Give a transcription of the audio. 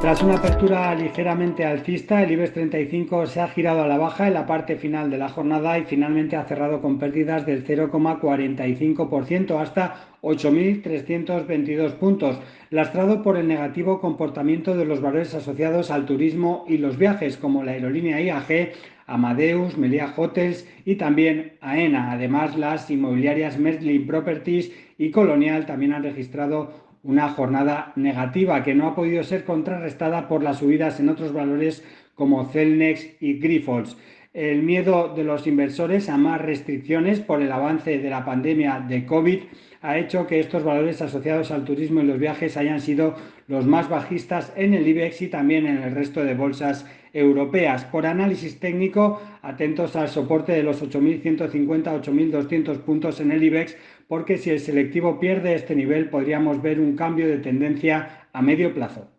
Tras una apertura ligeramente alcista, el IBEX 35 se ha girado a la baja en la parte final de la jornada y finalmente ha cerrado con pérdidas del 0,45% hasta 8.322 puntos, lastrado por el negativo comportamiento de los valores asociados al turismo y los viajes, como la aerolínea IAG, Amadeus, Melia Hotels y también AENA. Además, las inmobiliarias Merlin Properties y Colonial también han registrado una jornada negativa que no ha podido ser contrarrestada por las subidas en otros valores como Celnex y Grifols. El miedo de los inversores a más restricciones por el avance de la pandemia de COVID ha hecho que estos valores asociados al turismo y los viajes hayan sido los más bajistas en el IBEX y también en el resto de bolsas europeas. Por análisis técnico, atentos al soporte de los 8.150-8.200 puntos en el IBEX, porque si el selectivo pierde este nivel podríamos ver un cambio de tendencia a medio plazo.